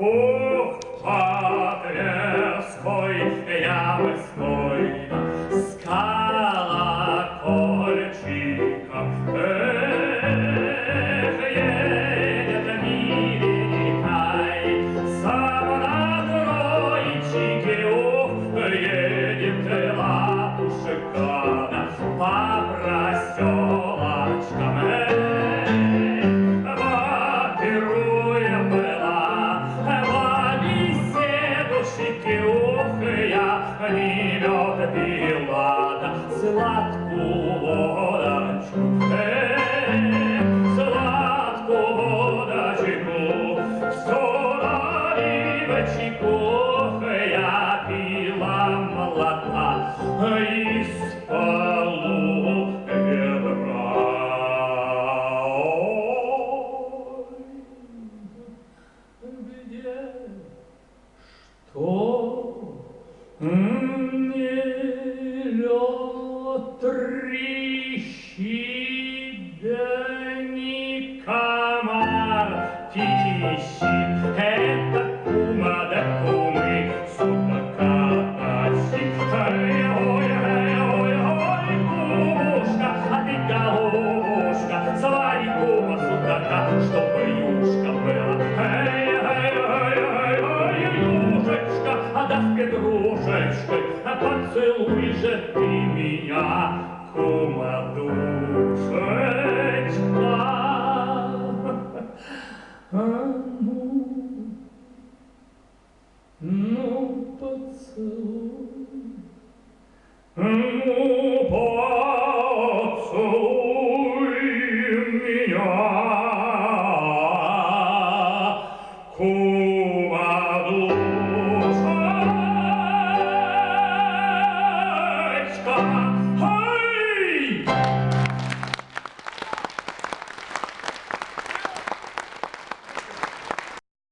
Oh! Я не мед пила, да сладкую водочку. Эх, сладкую водочку, ох, я пила молока из полу ведра. Где что не лед трещит, да не комар тищит. Это кума да кумы судака тащит. Ой, ой, ой, ой, ой, кумушка, а ты головушка, свари кума судака, чтобы юшка кружечкой, а поцелуй же ты меня, кума душечка. А ну, ну поцелуй, ну поцелуй меня, кума